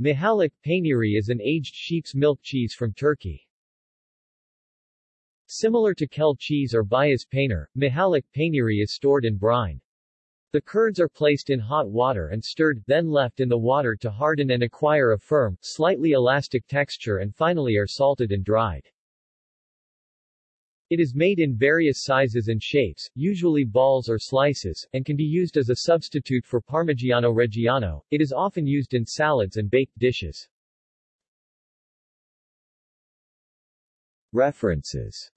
Mihaliç Peyniri is an aged sheep's milk cheese from Turkey. Similar to Kel cheese or Beyaz peynir, Mihaliç Peyniri is stored in brine. The curds are placed in hot water and stirred, then left in the water to harden and acquire a firm, slightly elastic texture and finally are salted and dried. It is made in various sizes and shapes, usually balls or slices, and can be used as a substitute for Parmigiano Reggiano. It is often used in salads and baked dishes. References